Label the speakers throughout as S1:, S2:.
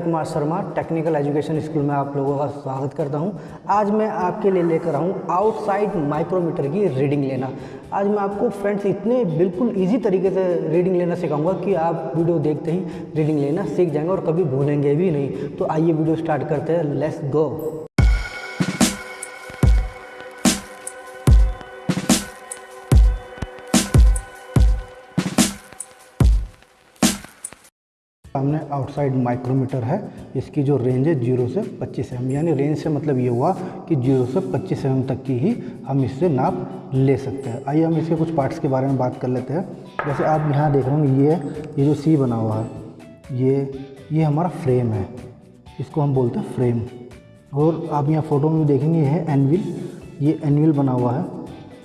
S1: Kumar Sharma, technical education school में आप लोगों का स्वागत करता हूँ। आज मैं आपके लिए लेकर आऊँ आउटसाइड माइक्रोमीटर की रीडिंग लेना। आज मैं आपको फ्रेंड्स इतने बिल्कुल इजी तरीके से रीडिंग लेना सिखाऊँगा कि आप वीडियो देखते ही रीडिंग लेना सीख जाएँगे और कभी भूलेंगे भी नहीं। तो आइए वीडियो स्टार्ट करते हैं। लेस गो आउटसाइड माइक्रोमीटर है, इसकी जो रेंज है ज़ीरो से पच्चीस एम यानी रेंज से मतलब ये हुआ कि ज़ीरो से पच्चीस एम तक की ही हम इससे नाप ले सकते हैं। आइए हम इसके कुछ पार्ट्स के बारे में बात कर लेते हैं। जैसे आप यहाँ देख रहे होंगे, ये ये जो सी बना हुआ है, ये ये हमारा फ्रेम है। इसको हम बोलते हैं फ्रेम और आप यहाँ फ़ोटो में देखेंगे, ये है एनविल ये एनविल बना हुआ है,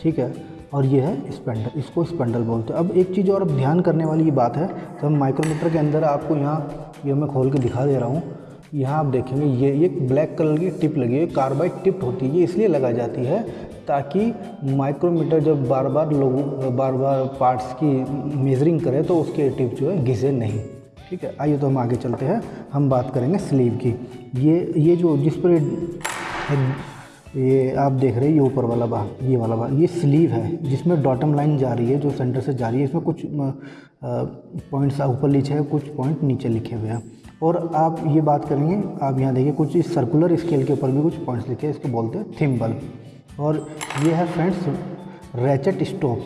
S1: ठीक है? और ये है स्पेंडल इसको स्पेंडल बोलते हैं। अब एक चीज़ और, अब ध्यान करने वाली ये बात है तो हम माइक्रोमीटर के अंदर आपको यहाँ, ये मैं खोल के दिखा दे रहा हूँ। यहाँ आप देखेंगे, ये ये ब्लैक कलर की टिप लगी है कार्बाइड टिप होती है, ये इसलिए लगा जाती है ताकि माइक्रोमीटर जब बार बार लोग बार बार पार्ट्स की मेजरिंग करे तो उसके टिप जो है घिसे नहीं। ठीक है, आइए तो हम आगे चलते हैं, हम बात करेंगे स्लीव की। ये ये जो, जिस पर ये आप देख रहे हैं, ये ऊपर वाला भाग, ये वाला भाग, ये स्लीव है, जिसमें डॉटम लाइन जा रही है, जो सेंटर से जा रही है, इसमें कुछ पॉइंट्स ऊपर नीचे है, कुछ पॉइंट नीचे लिखे हुए हैं। और आप ये बात करेंगे, आप यहाँ देखिए, कुछ इस सर्कुलर स्केल के ऊपर भी कुछ पॉइंट्स लिखे हैं, इसको बोलते हैं थिम्बल और ये है फ्रेंड्स रैचेट स्टोप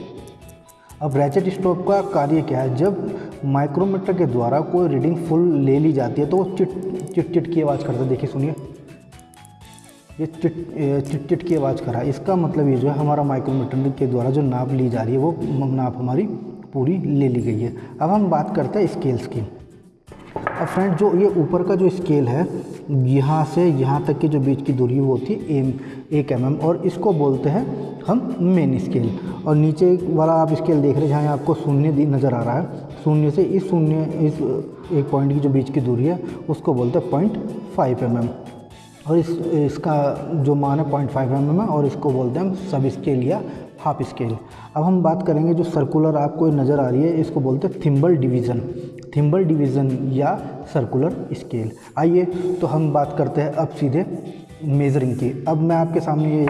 S1: अब रैचेट स्टोप का कार्य क्या है? जब माइक्रोमीटर के द्वारा कोई रीडिंग फुल ले ली जाती है तो वो चिट चिट चिट की आवाज़ करता है। देखिए, सुनिए। ये चिट चिट चिट की आवाज़ कर। इसका मतलब ये जो है, हमारा माइक्रोमीटर के द्वारा जो नाप ली जा रही है, वो नाप हमारी पूरी ले ली गई है। अब हम बात करते हैं स्केल्स की। अब फ्रेंड जो ये ऊपर का जो स्केल है, यहाँ से यहाँ तक की जो बीच की दूरी वो होती है एम एक एम mm और इसको बोलते हैं हम मेन स्केल और नीचे वाला आप स्केल देख रहे हैं, जहाँ आपको शून्य नज़र आ रहा है। शून्य से इस शून्य, इस एक पॉइंट की जो बीच की दूरी है, उसको बोलते हैं पॉइंट फाइव एम और इस, इसका जो मान है पॉइंट फाइव एम है और इसको बोलते हैं सब स्केल या हाफ़ स्केल। अब हम बात करेंगे जो सर्कुलर आपको नज़र आ रही है, इसको बोलते हैं थिम्बल डिवीज़न। थिम्बल डिवीज़न या सर्कुलर स्केल। आइए तो हम बात करते हैं अब सीधे मेज़रिंग की। अब मैं आपके सामने ये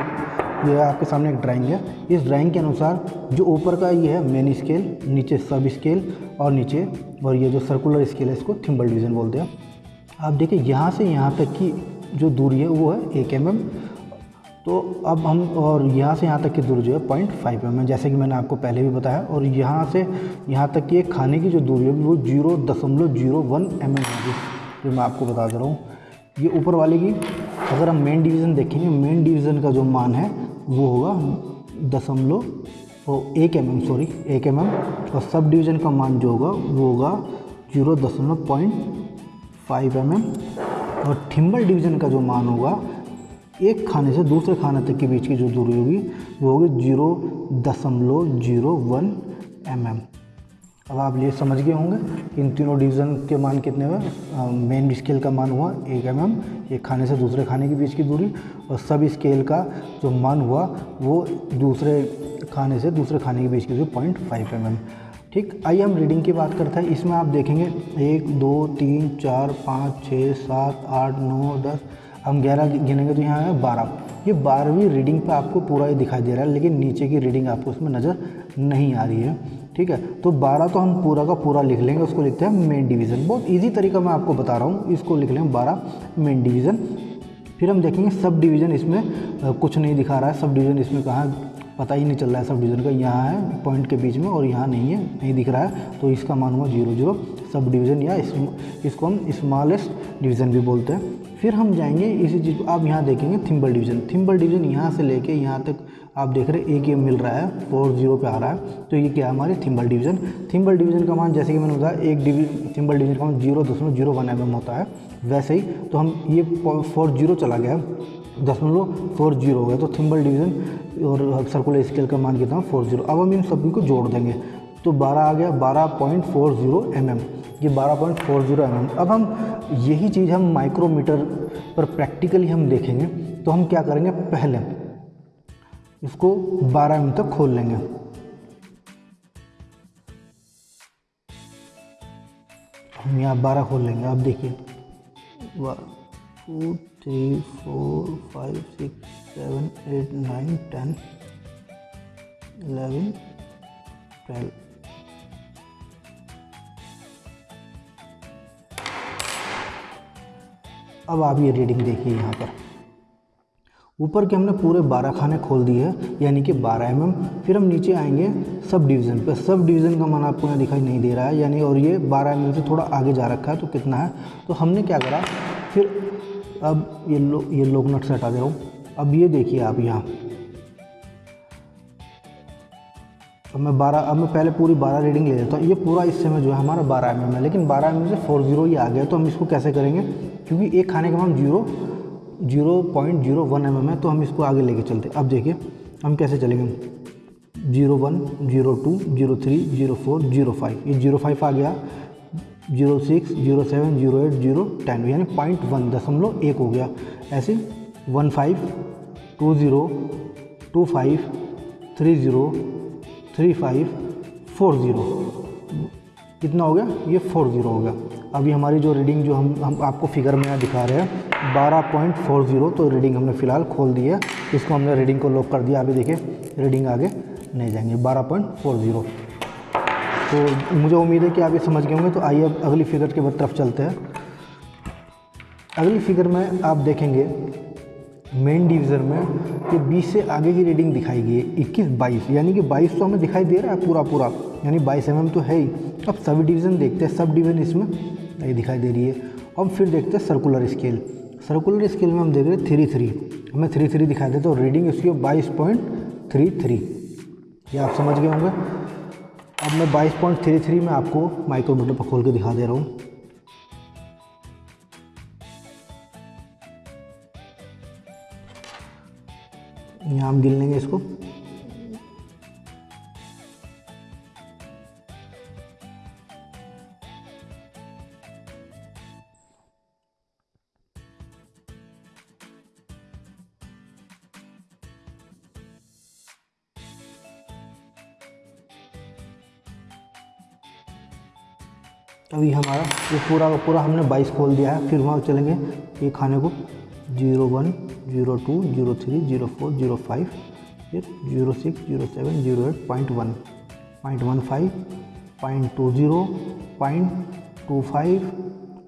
S1: ये आपके सामने एक ड्राइंग है। इस ड्राइंग के अनुसार जो ऊपर का ये है मेन स्केल नीचे सब स्केल और नीचे, और ये जो सर्कुलर स्केल है, इसको थिम्बल डिवीज़न बोलते हैं। आप देखिए, यहाँ से यहाँ तक की जो दूरी है वो है एक एम तो अब हम, और यहाँ से यहाँ तक की दूरी जो है पॉइंट फाइव एम जैसे कि मैंने आपको पहले भी बताया। और यहाँ से यहाँ तक की खाने की जो दूरी है वो ज़ीरो दशमलव ज़ीरो वन एम एम होगी, जो मैं आपको बता दे रहा हूँ। ये ऊपर वाले की, अगर हम मेन डिवीज़न देखेंगे मेन डिवीज़न का जो मान है वो होगा दशमलव ओ एक एम एम सॉरी एक एम एम। और सब डिवीज़न का मान जो होगा वो होगा ज़ीरो दशमलव पॉइंट फाइव एम एम। और थिम्बल डिवीज़न का जो मान होगा, एक खाने से दूसरे खाने तक के बीच की जो दूरी होगी, वो होगी ज़ीरो दशमलव ज़ीरो वन एम एम अब आप ये समझ गए होंगे इन तीनों डिवीज़न के मान कितने हुए मेन स्केल का मान हुआ एक एम एम एक खाने से दूसरे खाने के बीच की दूरी, और सब स्केल का जो मान हुआ, वो दूसरे खाने से दूसरे खाने के बीच की दूरी पॉइंट फाइव एम एम ठीक आइए हम रीडिंग की बात करते हैं, इसमें आप देखेंगे, एक, दो, तीन, चार, पाँच, छः, सात, आठ, नौ, दस, हम ग्यारह गिनेंगे तो यहाँ है बारह। ये बारहवीं रीडिंग पे आपको पूरा ही दिखाई दे रहा है, लेकिन नीचे की रीडिंग आपको उसमें नज़र नहीं आ रही है, ठीक है? तो बारह तो हम पूरा का पूरा लिख लेंगे, उसको लिखते हैं मेन डिवीज़न बहुत ईजी तरीका मैं आपको बता रहा हूँ, इसको लिख लेंगे बारह मेन डिवीज़न फिर हम देखेंगे सब डिवीज़न इसमें कुछ नहीं दिखा रहा है सब डिवीज़न इसमें कहाँ पता ही नहीं चल रहा है सब डिवीज़न का यहाँ है पॉइंट के बीच में और यहाँ नहीं है नहीं दिख रहा है। तो इसका मान हुआ ज़ीरो ज़ीरो सब डिवीज़न या इस, इसको हम स्मॉलेस्ट डिवीज़न भी बोलते हैं। फिर हम जाएँगे इसी चीज़ को आप यहाँ देखेंगे थिम्बल डिवीज़न थिम्बल डिवीज़न यहाँ से लेके यहाँ तक आप देख रहे हैं एक ये मिल रहा है फोर ज़ीरो पे आ रहा है। तो ये क्या है हमारे? थिम्बल डिवीज़न थिम्बल डिवीज़न का मान, जैसे कि मैंने बताया, एक डिवी थिम्बल डिवीज़न का मान ज़ीरो दशमलव ज़ीरो वन एम होता है। वैसे ही तो हम ये फोर ज़ीरो चला गया दशमलव फोर ज़ीरो हो गया। तो थिम्बल डिवीज़न और सर्कुलर स्केल का मान कितना फोर ज़ीरो अब हम इन सभी को जोड़ देंगे। तो बारह आ गया, बारह point four zero M M ये बारह point four zero M M अब हम यही चीज़ हम माइक्रोमीटर पर प्रैक्टिकली हम देखेंगे। तो हम क्या करेंगे? पहले इसको बारह एम तक खोल लेंगे। हम यहाँ बारह खोल लेंगे अब देखिए। One, two, three, four, five, six, seven, eight, nine, ten eleven twelve. अब आप ये रीडिंग देखिए यहाँ पर। ऊपर के हमने पूरे बारह खाने खोल दिए हैं, यानी कि बारह एम फिर हम नीचे आएँगे सब डिवीज़न पे। सब डिवीज़न का मान आपको यहाँ दिखाई नहीं दे रहा है, यानी और ये बारह एम से थोड़ा आगे जा रखा है तो कितना है? तो हमने क्या करा, फिर अब ये लो, ये लोग नट से हटा दे रहा हूँ। अब ये देखिए आप यहाँ। अब मैं बारह, अब मैं पहले पूरी बारह रीडिंग ले लेता हूँ। ये पूरा इस समय जो है हमारा बारह एम है, लेकिन बारह एम से फोर ज़ीरो ही आ गया तो हम इसको कैसे करेंगे? क्योंकि एक खाने का मान zero zero point zero one M M है तो हम इसको आगे लेके चलते अब देखिए, हम कैसे चलेंगे? Zero one, zero two, zero three, zero four, zero five. ये ज़ीरो फाइव आ गया, zero six, zero seven, zero eight, zero ten, यानी पॉइंट वन, दशमलव एक हो गया। ऐसे one five, two zero, two five, three zero, three five, four zero. कितना हो गया? ये फोर ज़ीरो हो गया। अभी हमारी जो रीडिंग जो हम हम आपको फिगर में यहाँ दिखा रहे हैं बारह पॉइंट फोर ज़ीरो तो रीडिंग हमने फ़िलहाल खोल दी है। इसको हमने रीडिंग को लॉक कर दिया। अभी देखिए, रीडिंग आगे नहीं जाएँगे। बारह पॉइंट फोर ज़ीरो। तो मुझे उम्मीद है कि आप ये समझ गए होंगे। तो आइए अब अगली फिगर के तरफ़ चलते हैं। अगली फिगर में आप देखेंगे, मेन डिवीज़न में ये 20 से आगे की रीडिंग दिखाई गई है। इक्कीस बाईस, यानी कि बाईस तो हमें दिखाई दे रहा है पूरा पूरा। यानी बाईस एम तो है ही। अब सब डिवीज़न देखते हैं, सब डिवीज़न इसमें नहीं दिखाई दे रही है। अब फिर देखते हैं सर्कुलर स्केल सर्कुलर स्केल में हम देख रहे थ्री थ्री हमें थ्री थ्री दिखाई देते तो रीडिंग इसकी बाईस पॉइंट थ्री थ्री। ये आप समझ गए होंगे। अब मैं बाईस पॉइंट थ्री थ्री में आपको माइक्रोमीटर पर खोल के दिखा दे रहा हूँ। यहाँ हम गिन लेंगे इसको। ये पूरा का पूरा हमने बाईस खोल दिया है। फिर वहाँ चलेंगे ये खाने को। Zero one, zero two, zero three, zero four, zero five, फिर zero six, zero seven, zero eight, point one. Point one five, point two zero, point two five,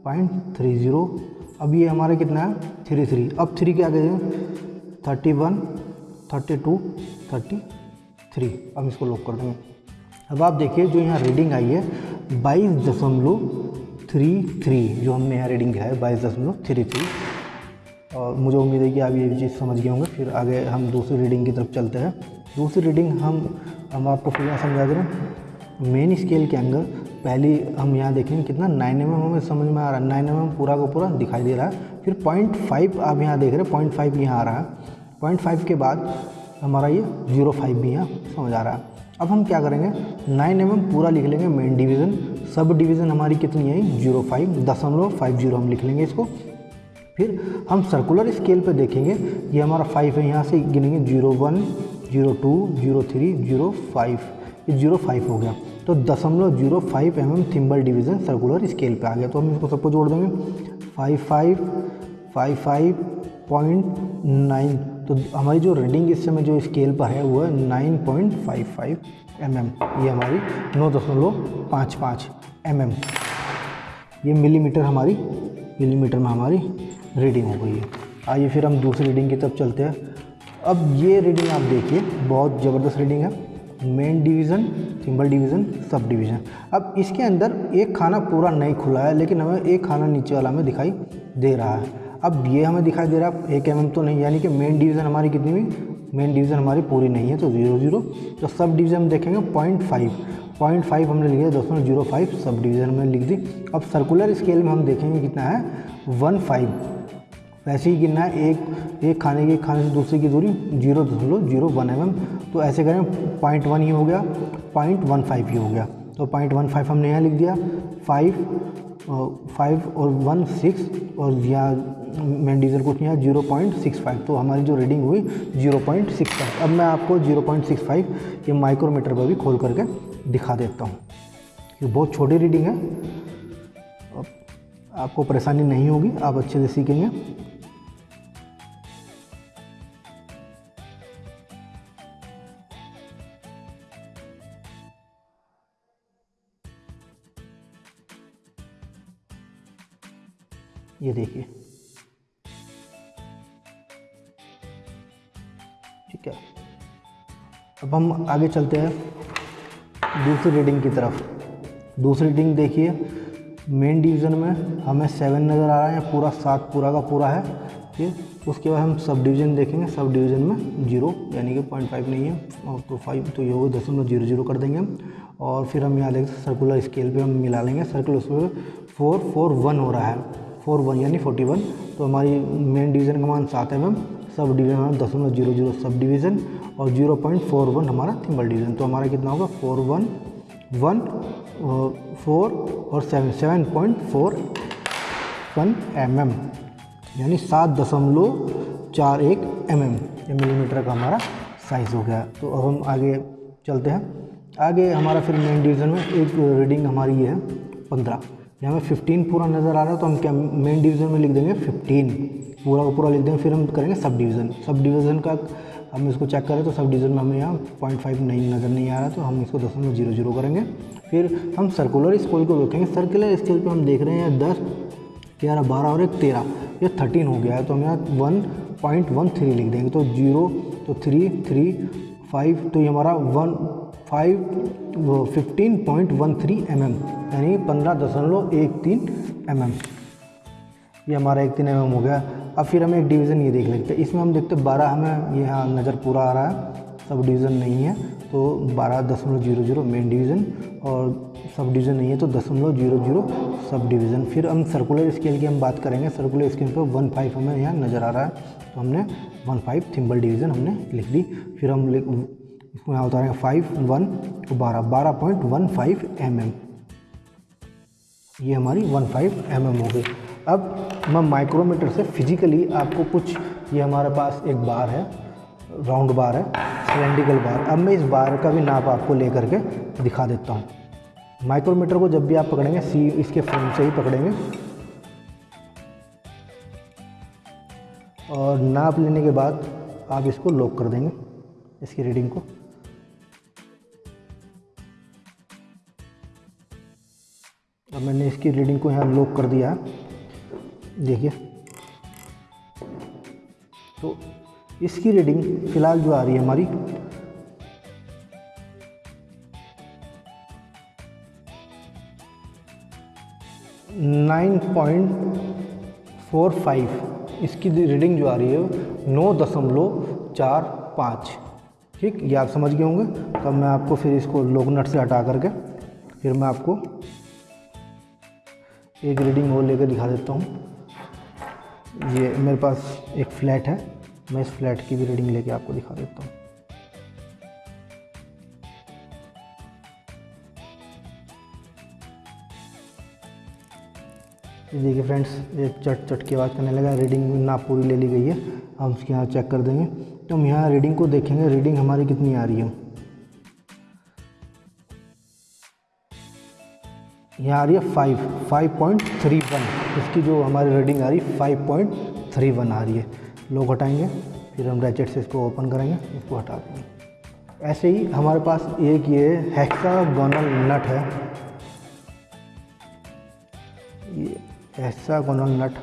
S1: point three zero. अब ये हमारा कितना है? Three three. अब three के आगे thirty one, thirty two, thirty three. अब इसको लॉक कर देंगे। अब आप देखिए जो यहाँ रीडिंग आई है, बाईस दशमलव थ्री थ्री जो हमने यहाँ रीडिंग दिया है, बाईस दशमलव थ्री थ्री और मुझे उम्मीद है कि आप ये चीज़ समझ गए होंगे। फिर आगे हम दूसरी रीडिंग की तरफ़ चलते हैं। दूसरी रीडिंग हम हम आपको फिर यहाँ समझा दे रहे हैं। मेन स्केल के अंदर पहली हम यहाँ देखेंगे कितना नाइन एम हमें समझ में आ रहा है। नाइन एम पूरा का पूरा दिखाई दे रहा है। फिर पॉइंट फाइव आप यहाँ देख रहे हैं पॉइंट फाइव यहाँ आ रहा है। पॉइंट फाइव के बाद हमारा ये ज़ीरो फाइव भी यहाँ समझ आ रहा है। अब हम क्या करेंगे? नाइन एम पूरा लिख लेंगे मेन डिवीज़न सब डिवीज़न हमारी कितनी है? ज़ीरो फाइव, दशमलव फाइव ज़ीरो हम लिख लेंगे इसको। फिर हम सर्कुलर स्केल पे देखेंगे। ये हमारा फाइव है, यहाँ से गिनेंगे। Zero one, zero two, zero three, zero five. ये ज़ीरो फाइव हो गया। तो दशमलव zero five M M thimble division circular scale पे आ गया। तो हम इसको सबको जोड़ देंगे। Five five five five point nine तो हमारी जो रीडिंग इस समय जो स्केल पर है, वो है nine point five five M M ये हमारी नौ दशमलव पाँच पाँच। एम एम ये मिलीमीटर हमारी, मिलीमीटर में हमारी रीडिंग हो गई है। आइए फिर हम दूसरी रीडिंग की तरफ़ चलते हैं। अब ये रीडिंग आप देखिए, बहुत ज़बरदस्त रीडिंग है। Main division symbol division sub division अब इसके अंदर एक खाना पूरा नहीं खुला है, लेकिन हमें एक खाना नीचे वाला हमें दिखाई दे रहा है। अब ये हमें दिखाई दे रहा है, एक एम तो नहीं, यानी कि मेन डिवीज़न हमारी कितनी हुई मेन डिवीज़न हमारी पूरी नहीं है तो ज़ीरो ज़ीरो तो सब डिवीज़न देखेंगे पॉइंट फाइव पॉइंट फाइव हमने लिया दसमलव ज़ीरो फाइव सब डिवीज़न में लिख दी। अब सर्कुलर स्केल में हम देखेंगे कितना है, वन फाइव। वैसे ही गिनना है, एक एक खाने के खाने से दूसरे की दूरी ज़ीरो दशमलव ज़ीरो वन एम तो ऐसे करें, पॉइंट वन ही हो गया, पॉइंट वन फाइव ही हो गया। तो पॉइंट वन फाइव हमने यहाँ लिख दिया, फाइव फाइव और वन सिक्स और यहाँ मेन डीजल कुछ यहाँ ज़ीरो पॉइंट सिक्स फाइव। तो हमारी जो रीडिंग हुई, ज़ीरो पॉइंट सिक्स फाइव। अब मैं आपको ज़ीरो पॉइंट सिक्स फाइव ये माइक्रोमीटर पर भी खोल करके दिखा देता हूँ। ये बहुत छोटी रीडिंग है। आपको परेशानी नहीं होगी, आप अच्छे से सीखेंगे। ये देखिए। ठीक है। अब हम आगे चलते हैं। दूसरी रीडिंग की तरफ़। दूसरी रीडिंग देखिए। मेन डिवीज़न में हमें सेवन नज़र आ रहा है पूरा सात, पूरा का पूरा है। ठीक उसके बाद हम सब डिवीज़न देखेंगे। सब डिवीज़न में ज़ीरो यानी कि पॉइंट फाइव नहीं है। और तो फाइव तो ये होगा दशमलव ज़ीरो ज़ीरो कर देंगे हम। और फिर हम यहाँ देखें सर्कुलर स्केल पे हम मिला लेंगे। सर्कुलर उसमें फोर फोर वन हो रहा है। फोर वन यानी फोर्टी वन तो हमारी मेन डिवीज़न का मान सात एम एम सब डिवीज़न दशमलव ज़ीरो ज़ीरो सब डिवीज़न और ज़ीरो पॉइंट फोर वन हमारा थिम्बल डिवीज़न तो हमारा कितना होगा? फोर वन वन फोर और seven seven point four one M M यानी सात दशमलव चार एक एम एम मिलीमीटर का हमारा साइज़ हो गया। तो अब हम आगे चलते हैं। आगे हमारा फिर मेन डिवीज़न में एक रीडिंग हमारी ये है, पंद्रह। यहाँ में फिफ्टीन पूरा नज़र आ रहा है तो हम क्या मेन डिवीज़न में लिख देंगे? फिफ्टीन पूरा पूरा लिख देंगे, फिर हम करेंगे सब डिवीज़न सब डिवीज़न का हम इसको चेक करें तो सब डिवीज़न में हमें यहाँ पॉइंट फाइव नहीं, नज़र नहीं आ रहा तो हम इसको दशमलव ज़ीरो ज़ीरो करेंगे। फिर हम सर्कुलर स्केल को देखेंगे। सर्कुलर स्केल पे हम देख रहे हैं दस, ग्यारह, बारह और एक तेरह। ये थर्टीन हो गया है तो हम यहाँ वन पॉइंट वन थ्री लिख देंगे। तो ज़ीरो तो थ्री थ्री फाइव तो ये हमारा one five fifteen point one three M M यानी पंद्रह दशमलव एक तीन एम एम ये हमारा एक तीन एम एम हो गया। अब फिर हमें एक डिवीज़न ये देख लेते हैं इसमें हम देखते हैं बारह हमें ये यहाँ नज़र पूरा आ रहा है। सब डिवीज़न नहीं है तो बारह दशमलव ज़ीरो ज़ीरो मेन डिवीज़न और सब डिवीज़न नहीं है तो दशमलव ज़ीरो ज़ीरो सब डिवीज़न। फिर हम सर्कुलर स्केल की हम बात करेंगे। सर्कुलर स्केल पर वन फाइव हमें यहाँ नज़र आ रहा है तो हमने वन फाइव थिम्बल डिवीज़न हमने लिख दी। फिर हम इसको यहाँ उतारेंगे फाइव वन तो बारह बारह point one five M M ये हमारी वन फाइव एम एम हो गई। अब मैं माइक्रोमीटर से फिजिकली आपको कुछ, ये हमारे पास एक बार है राउंड बार है सिलेंडिकल बार अब मैं इस बार का भी नाप आपको ले करके दिखा देता हूँ। माइक्रोमीटर को जब भी आप पकड़ेंगे, सी इसके फ्रेम से ही पकड़ेंगे। और नाप लेने के बाद आप इसको लॉक कर देंगे, इसकी रीडिंग को। अब मैंने इसकी रीडिंग को यहाँ लॉक कर दिया देखिए। तो इसकी रीडिंग फ़िलहाल जो आ रही है हमारी, नाइन पॉइंट फोर फाइव, इसकी रीडिंग जो आ रही है नौ दशमलव चार पाँच। ठीक, ये आप समझ गए होंगे? तब मैं आपको फिर इसको लोकनट से हटा करके फिर मैं आपको एक रीडिंग और लेकर दिखा देता हूँ। ये मेरे पास एक फ्लैट है। मैं इस फ्लैट की भी रीडिंग लेके आपको दिखा देता हूँ। देखिए फ्रेंड्स, एक चट चट की आवाज़ करने लगा। रीडिंग ना पूरी ले ली गई है। हम उसके यहाँ चेक कर देंगे। तो हम यहाँ रीडिंग को देखेंगे। रीडिंग हमारी कितनी आ रही है? यहाँ आ रही है five five point three one इसकी जो हमारी रीडिंग आ रही है फाइव पॉइंट थ्री वन आ रही है। लोग हटाएँगे, फिर हम रैचेट से इसको ओपन करेंगे, इसको हटा देंगे। ऐसे ही हमारे पास एक ये हेक्सागोनल नट है। ये हेक्सागोनल नट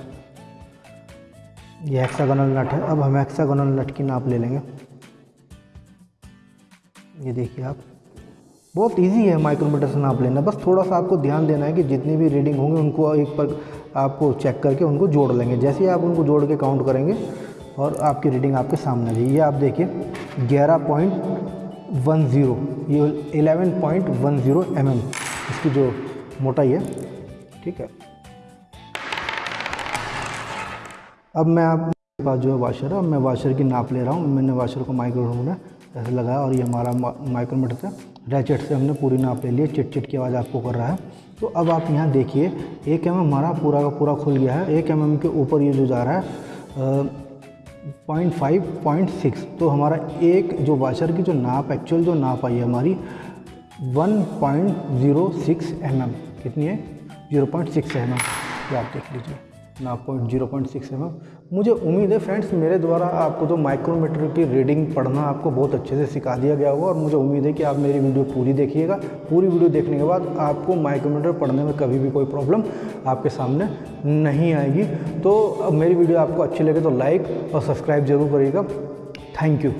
S1: ये हेक्सागोनल नट है। अब हम हेक्सागोनल नट की नाप ले लेंगे। ये देखिए आप। बहुत इजी है माइक्रोमीटर से नाप लेना। बस थोड़ा सा आपको ध्यान देना है कि जितनी भी रीडिंग होंगे, उनको एक पर आपको चेक करके उनको जोड़ लेंगे। जैसे ही आप उनको जोड़ के काउंट करेंगे और आपकी रीडिंग आपके सामने आ जाएगी। ये आप देखिए, ग्यारह पॉइंट वन ज़ीरो, ये eleven point one zero M M इसकी जो मोटाई है, ठीक है। अब मैं आप पास जो है वाशर है, अब मैं वाशर की नाप ले रहा हूँ। मैंने वाशर को माइक्रोमीटर ऐसे लगाया और ये हमारा माइक्रोमीटर से रैचेट से हमने पूरी नाप ले ली चिट चिट की आवाज़ आपको कर रहा है। तो अब आप यहाँ देखिए, एक एम हमारा पूरा का पूरा खुल गया है। एक एम के ऊपर ये जो जा रहा है पॉइंट फाइव, पॉइंट सिक्स। तो हमारा एक जो वाशर की जो नाप, एक्चुअल जो नाप आई है हमारी, one point zero six M M कितनी है? Zero point six M M ये आप देख लीजिए। ना point zero point six M मुझे उम्मीद है फ्रेंड्स, मेरे द्वारा आपको तो माइक्रोमीटर की रीडिंग पढ़ना आपको बहुत अच्छे से सिखा दिया गया होगा और मुझे उम्मीद है कि आप मेरी वीडियो पूरी देखिएगा। पूरी वीडियो देखने के बाद आपको माइक्रोमीटर पढ़ने में कभी भी कोई प्रॉब्लम आपके सामने नहीं आएगी। तो मेरी वीडियो आपको अच्छी लगे तो लाइक और सब्सक्राइब ज़रूर करिएगा। Thank you